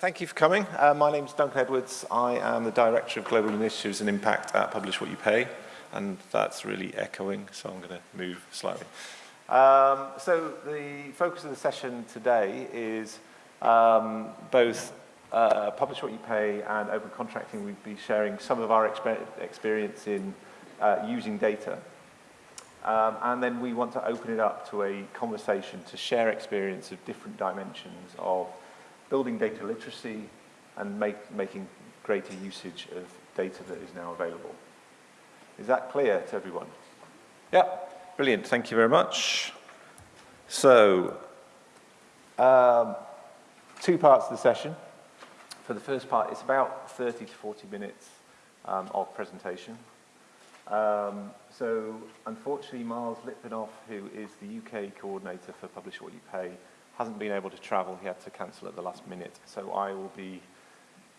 thank you for coming. Uh, my name is Duncan Edwards. I am the Director of Global Initiatives and Impact at Publish What You Pay, and that's really echoing, so I'm going to move slightly. Um, so the focus of the session today is um, both uh, Publish What You Pay and Open Contracting. We'll be sharing some of our exper experience in uh, using data. Um, and then we want to open it up to a conversation to share experience of different dimensions of building data literacy and make, making greater usage of data that is now available. Is that clear to everyone? Yeah, brilliant. Thank you very much. So, um, two parts of the session. For the first part, it's about 30 to 40 minutes um, of presentation. Um, so, unfortunately, Miles Litvinoff, who is the UK coordinator for Publish What You Pay, hasn't been able to travel. He had to cancel at the last minute. So I will be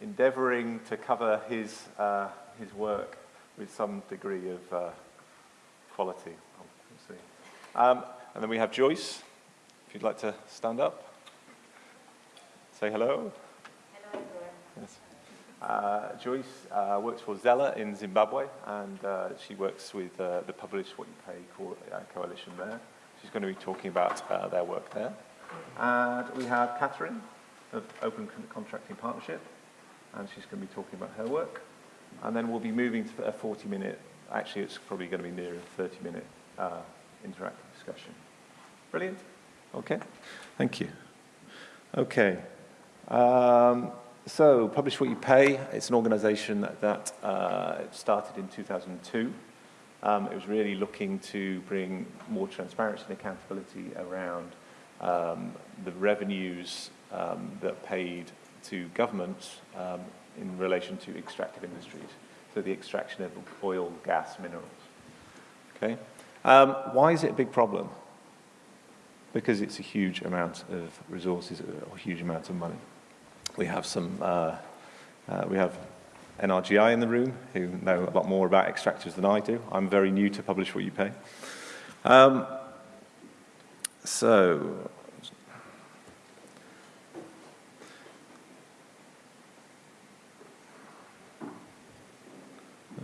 endeavouring to cover his, uh, his work with some degree of uh, quality. Um, and then we have Joyce, if you'd like to stand up. Say hello. Hello. Yes. Uh, Joyce uh, works for ZELA in Zimbabwe, and uh, she works with uh, the Publish What You Pay co uh, coalition there. She's going to be talking about uh, their work there. And we have Catherine of Open Contracting Partnership, and she's going to be talking about her work. And then we'll be moving to a 40 minute, actually it's probably going to be near a 30 minute uh, interactive discussion. Brilliant. Okay, thank you. Okay, um, so Publish What You Pay, it's an organization that, that uh, started in 2002. Um, it was really looking to bring more transparency and accountability around um, the revenues um, that paid to governments um, in relation to extractive industries, so the extraction of oil, gas, minerals. Okay, um, why is it a big problem? Because it's a huge amount of resources, a huge amount of money. We have some, uh, uh, we have NRGI in the room who know a lot more about extractors than I do. I'm very new to Publish What You Pay. Um, so,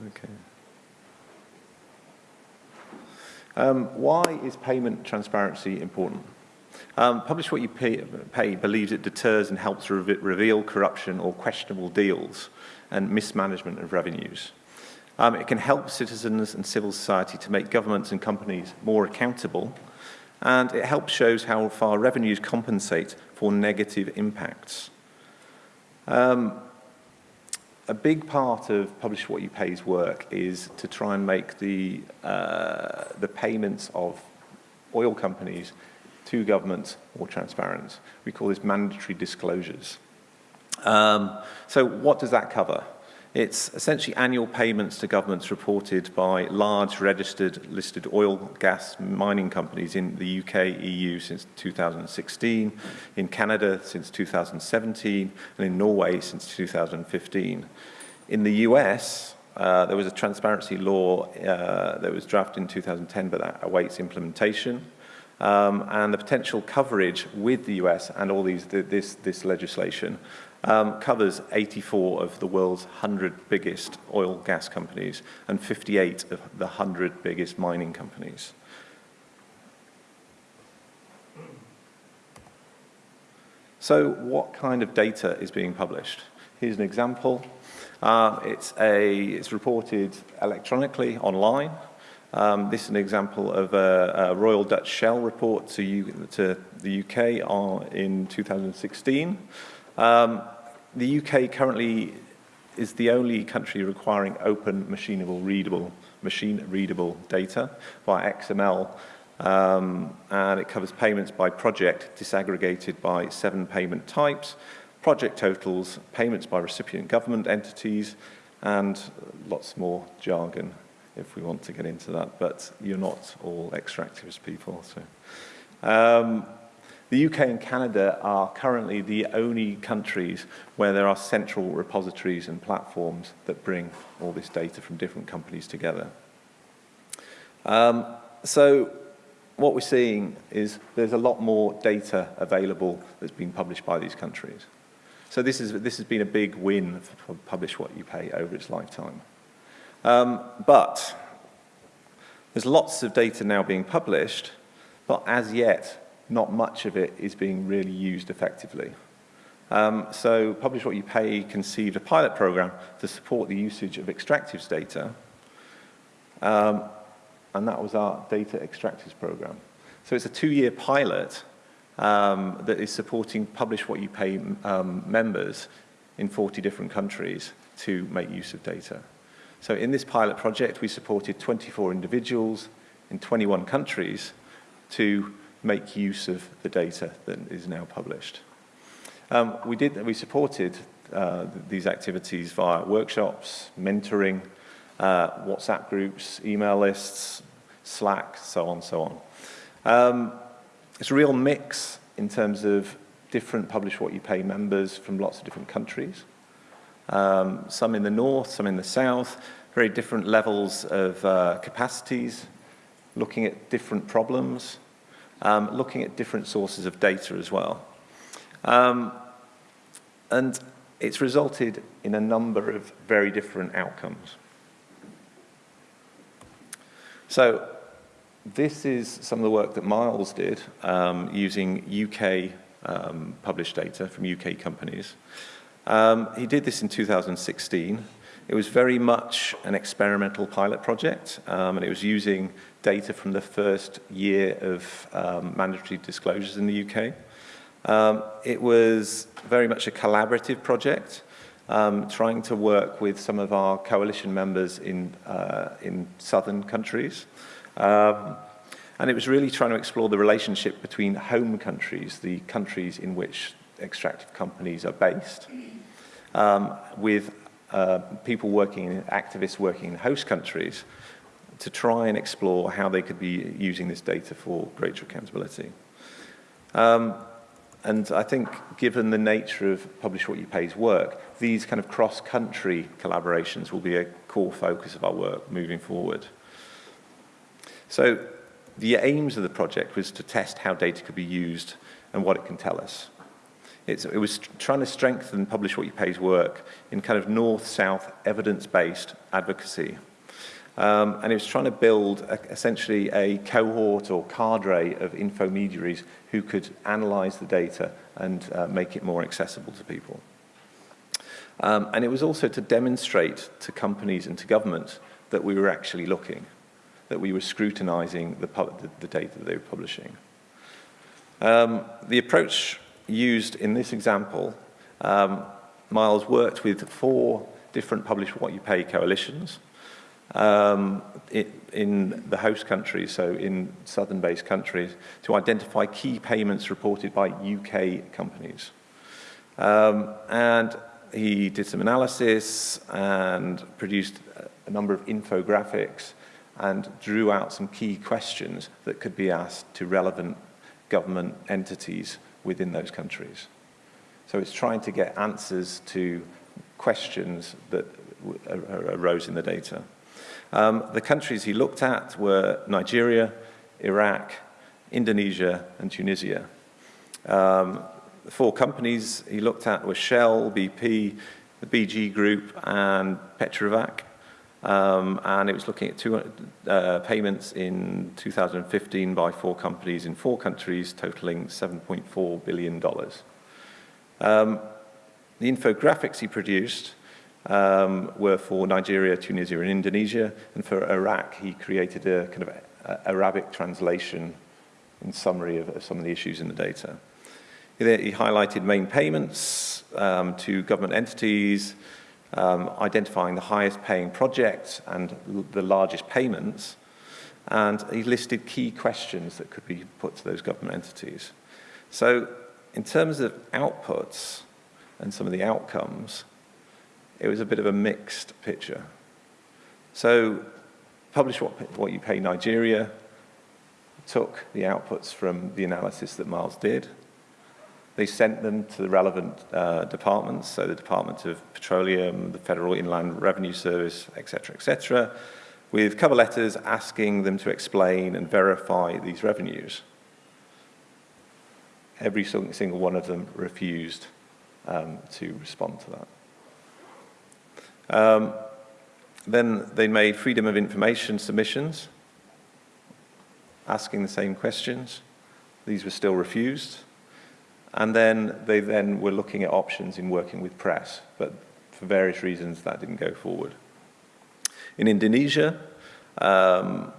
okay. Um, why is payment transparency important? Um, Publish What You pay, pay, believes it deters and helps re reveal corruption or questionable deals and mismanagement of revenues. Um, it can help citizens and civil society to make governments and companies more accountable and it helps shows how far revenues compensate for negative impacts. Um, a big part of Publish What You Pay's work is to try and make the, uh, the payments of oil companies to governments more transparent. We call this mandatory disclosures. Um, so what does that cover? It's essentially annual payments to governments reported by large registered listed oil, gas, mining companies in the UK, EU since 2016, in Canada since 2017, and in Norway since 2015. In the US, uh, there was a transparency law uh, that was drafted in 2010, but that awaits implementation. Um, and the potential coverage with the US and all these, this, this legislation um, covers 84 of the world's 100 biggest oil gas companies and 58 of the 100 biggest mining companies. So what kind of data is being published? Here's an example. Uh, it's, a, it's reported electronically online. Um, this is an example of a, a Royal Dutch Shell report to, U, to the UK in 2016. Um, the UK currently is the only country requiring open machinable readable machine readable data by XML um, and it covers payments by project disaggregated by seven payment types, project totals, payments by recipient government entities and lots more jargon if we want to get into that, but you're not all extractivist people. So. Um, the UK and Canada are currently the only countries where there are central repositories and platforms that bring all this data from different companies together. Um, so what we're seeing is there's a lot more data available that's being published by these countries. So this, is, this has been a big win for Publish What You Pay over its lifetime. Um, but there's lots of data now being published, but as yet, not much of it is being really used effectively. Um, so Publish What You Pay conceived a pilot program to support the usage of extractives data, um, and that was our data extractives program. So it's a two-year pilot um, that is supporting Publish What You Pay um, members in 40 different countries to make use of data. So in this pilot project, we supported 24 individuals in 21 countries to make use of the data that is now published. Um, we did, we supported uh, these activities via workshops, mentoring, uh, WhatsApp groups, email lists, Slack, so on, and so on. Um, it's a real mix in terms of different Publish What You Pay members from lots of different countries um, some in the north, some in the south, very different levels of uh, capacities, looking at different problems, um, looking at different sources of data as well. Um, and it's resulted in a number of very different outcomes. So this is some of the work that Miles did um, using UK um, published data from UK companies. Um, he did this in 2016. It was very much an experimental pilot project, um, and it was using data from the first year of um, mandatory disclosures in the UK. Um, it was very much a collaborative project, um, trying to work with some of our coalition members in, uh, in southern countries. Um, and it was really trying to explore the relationship between home countries, the countries in which extractive companies are based, um, with uh, people working, activists working in host countries to try and explore how they could be using this data for greater accountability. Um, and I think given the nature of Publish What You Pay's work, these kind of cross-country collaborations will be a core focus of our work moving forward. So the aims of the project was to test how data could be used and what it can tell us. It's, it was trying to strengthen Publish What You Pay's work in kind of north-south evidence-based advocacy. Um, and it was trying to build a, essentially a cohort or cadre of infomediaries who could analyze the data and uh, make it more accessible to people. Um, and it was also to demonstrate to companies and to government that we were actually looking, that we were scrutinizing the, the, the data that they were publishing. Um, the approach used in this example, um, Miles worked with four different Publish What You Pay coalitions um, in the host countries, so in southern-based countries, to identify key payments reported by UK companies. Um, and he did some analysis and produced a number of infographics and drew out some key questions that could be asked to relevant government entities within those countries. So it's trying to get answers to questions that arose in the data. Um, the countries he looked at were Nigeria, Iraq, Indonesia, and Tunisia. Um, the four companies he looked at were Shell, BP, the BG Group, and Petrofac. Um, and it was looking at two, uh, payments in 2015 by four companies in four countries, totaling $7.4 billion. Um, the infographics he produced um, were for Nigeria, Tunisia, and Indonesia, and for Iraq, he created a kind of a, Arabic translation in summary of, of, some of the issues in the data. He, he highlighted main payments um, to government entities, um, identifying the highest paying projects and the largest payments, and he listed key questions that could be put to those government entities. So in terms of outputs and some of the outcomes, it was a bit of a mixed picture. So Publish What, what You Pay Nigeria took the outputs from the analysis that Miles did, they sent them to the relevant uh, departments, so the Department of Petroleum, the Federal Inland Revenue Service, etc., etc., with cover letters asking them to explain and verify these revenues. Every single one of them refused um, to respond to that. Um, then they made freedom of information submissions, asking the same questions. These were still refused. And then they then were looking at options in working with press, but for various reasons that didn't go forward. In Indonesia, um,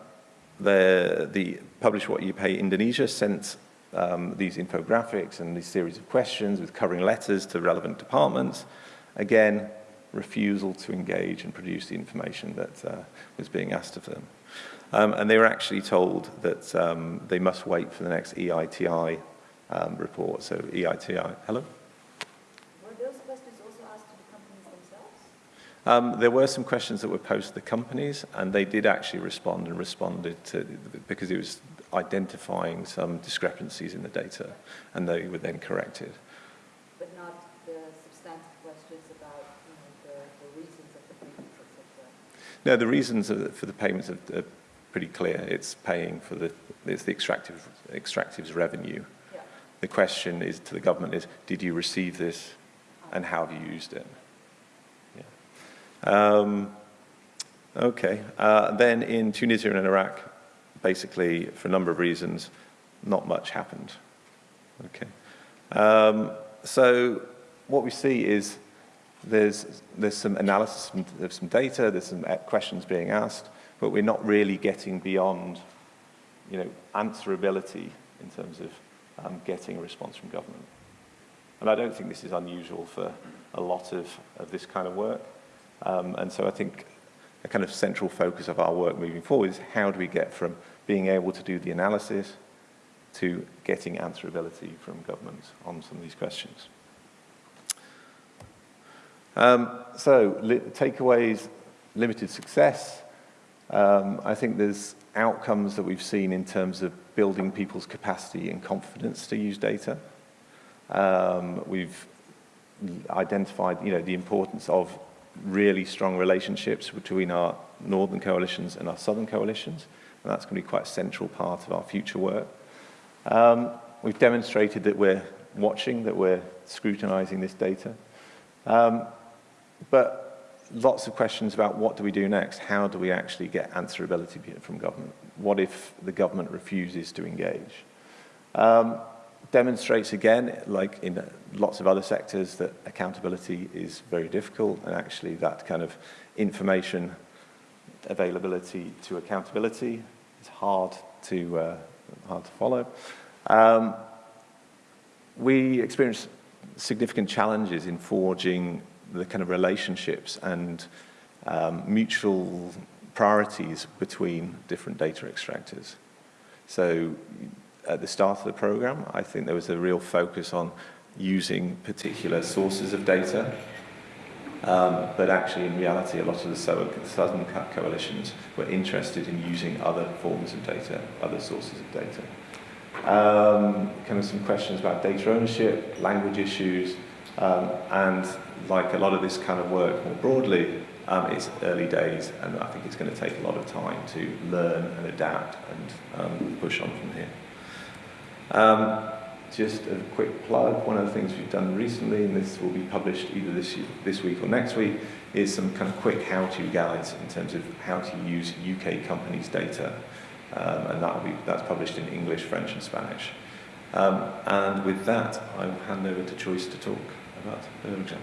the, the Publish What You Pay Indonesia sent um, these infographics and these series of questions with covering letters to relevant departments. Again, refusal to engage and produce the information that uh, was being asked of them. Um, and they were actually told that um, they must wait for the next EITI um, report. So EITI, hello? Were those questions also asked to the companies themselves? Um, there were some questions that were posed to the companies, and they did actually respond and responded to, because it was identifying some discrepancies in the data, and they were then corrected. But not the substantive questions about you know, the, the reasons of the payments, etc. No, the reasons for the payments are, are pretty clear. It's paying for the, it's the extractive, extractive's revenue. The question is to the government is, did you receive this, and how have you used it? Yeah. Um, okay. Uh, then in Tunisia and in Iraq, basically, for a number of reasons, not much happened. Okay. Um, so what we see is there's, there's some analysis of some data, there's some questions being asked, but we're not really getting beyond, you know, answerability in terms of um, getting a response from government. And I don't think this is unusual for a lot of, of this kind of work. Um, and so I think a kind of central focus of our work moving forward is how do we get from being able to do the analysis to getting answerability from governments on some of these questions. Um, so, li takeaways, limited success. Um, I think there's outcomes that we've seen in terms of building people's capacity and confidence to use data. Um, we've identified, you know, the importance of really strong relationships between our northern coalitions and our southern coalitions and that's going to be quite a central part of our future work. Um, we've demonstrated that we're watching, that we're scrutinizing this data. Um, but lots of questions about what do we do next? How do we actually get answerability from government? What if the government refuses to engage? Um, demonstrates again, like in lots of other sectors, that accountability is very difficult and actually that kind of information availability to accountability is hard to, uh, hard to follow. Um, we experience significant challenges in forging the kind of relationships and um, mutual priorities between different data extractors. So at the start of the program, I think there was a real focus on using particular sources of data um, but actually, in reality, a lot of the Southern coalitions were interested in using other forms of data, other sources of data. Um, kind of some questions about data ownership, language issues, um, and like a lot of this kind of work more broadly, um, it's early days, and I think it's going to take a lot of time to learn and adapt and um, push on from here. Um, just a quick plug, one of the things we've done recently, and this will be published either this, this week or next week, is some kind of quick how-to guides in terms of how to use UK companies' data. Um, and that will be, that's published in English, French and Spanish. Um, and with that, I will hand over to Joyce to talk about Eurojam.